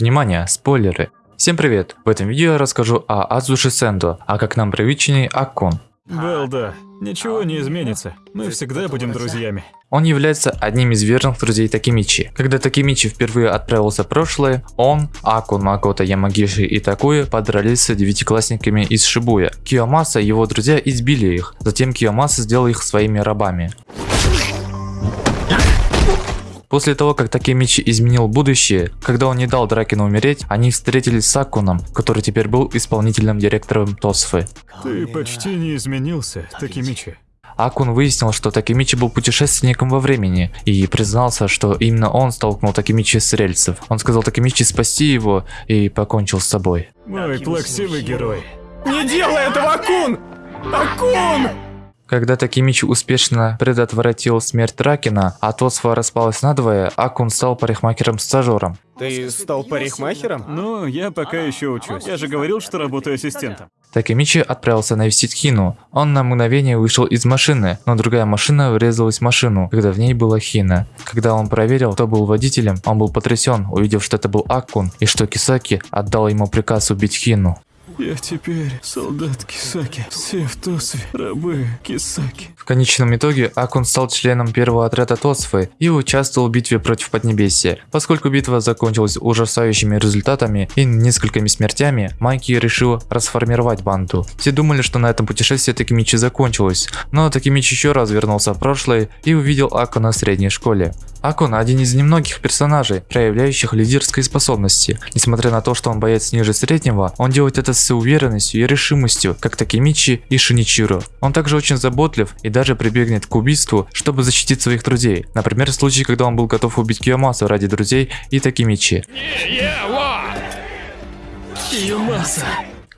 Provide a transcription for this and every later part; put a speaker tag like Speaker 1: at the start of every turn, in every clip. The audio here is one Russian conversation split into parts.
Speaker 1: Внимание, спойлеры. Всем привет! В этом видео я расскажу о Азуши Сендо, а как нам привычный Аккун.
Speaker 2: Белда, ничего не изменится. Мы всегда будем друзьями.
Speaker 1: Он является одним из верных друзей Такимичи. Когда Такимичи впервые отправился в прошлое, он, Акун, Макото, Ямагиши и Такуя подрались с девятиклассниками из Шибуя. Киомаса и его друзья избили их, затем Киомаса сделал их своими рабами. После того, как Такемичи изменил будущее, когда он не дал Дракину умереть, они встретились с Акуном, который теперь был исполнительным директором Тосфы.
Speaker 2: Ты почти не изменился, Такемичи.
Speaker 1: Акун выяснил, что Такемичи был путешественником во времени и признался, что именно он столкнул Такемичи с рельсов. Он сказал Такемичи спасти его и покончил с собой.
Speaker 2: Мой плаксивый герой.
Speaker 3: Не делай этого, Акун! Акун!
Speaker 1: Когда Такимичи успешно предотвратил смерть Ракина, а Тосфа распалась надвое, Акун стал парикмахером-стажером.
Speaker 3: Ты стал парикмахером?
Speaker 2: Ну, я пока еще учусь. Я же говорил, что работаю ассистентом.
Speaker 1: Такимичи отправился навестить Хину. Он на мгновение вышел из машины, но другая машина врезалась в машину, когда в ней была Хина. Когда он проверил, кто был водителем, он был потрясен, увидев, что это был Акун и что Кисаки отдал ему приказ убить Хину.
Speaker 2: Я теперь солдат Кисаки. Все в Тосве, рабы Кисаки.
Speaker 1: В конечном итоге Акун стал членом первого отряда Тосфы и участвовал в битве против Поднебесья. Поскольку битва закончилась ужасающими результатами и несколькими смертями, Майки решил расформировать банду. Все думали, что на этом путешествие Такимичи закончилось, но Такимичи еще раз вернулся в прошлое и увидел Акуна в средней школе. Акун один из немногих персонажей, проявляющих лидерские способности. Несмотря на то, что он боец ниже среднего, он делает это с уверенностью и решимостью, как Такимичи и Шиничиро. Он также очень заботлив и даже прибегнет к убийству, чтобы защитить своих друзей. Например, в случае, когда он был готов убить Киомасу ради друзей и Такимичи.
Speaker 2: Киомаса.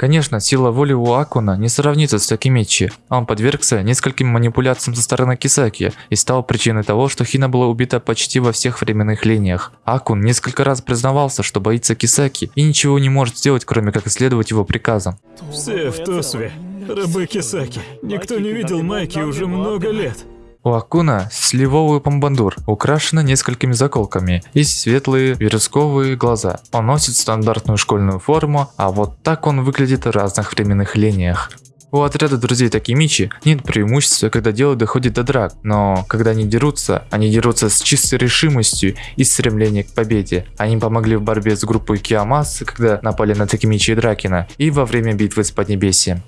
Speaker 1: Конечно, сила воли у Акуна не сравнится с Такимичи. Он подвергся нескольким манипуляциям со стороны Кисаки и стал причиной того, что Хина была убита почти во всех временных линиях. Акун несколько раз признавался, что боится Кисаки и ничего не может сделать, кроме как исследовать его приказам.
Speaker 2: Все в Тосве, рабы Кисаки. Никто не видел Майки уже много лет.
Speaker 1: У Акуна сливовый помбандур, украшена несколькими заколками и светлые вересковые глаза. Он носит стандартную школьную форму, а вот так он выглядит в разных временных линиях. У отряда друзей Такимичи нет преимущества, когда дело доходит до драк, но когда они дерутся, они дерутся с чистой решимостью и стремлением к победе. Они помогли в борьбе с группой Киамас, когда напали на Такимичи и Дракина, и во время битвы с Поднебесьем.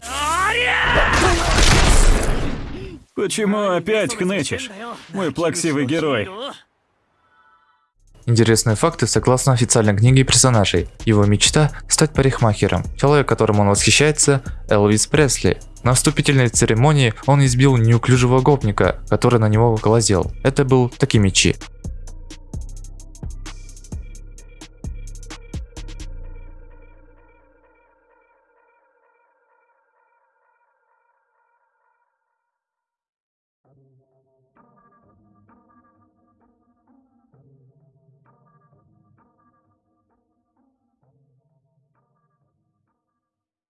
Speaker 2: Почему опять хнычешь? Мой плаксивый герой.
Speaker 1: Интересные факты согласно официальной книге персонажей. Его мечта – стать парикмахером. Человек, которым он восхищается – Элвис Пресли. На вступительной церемонии он избил неуклюжего гопника, который на него глазел. Это был Такимичи.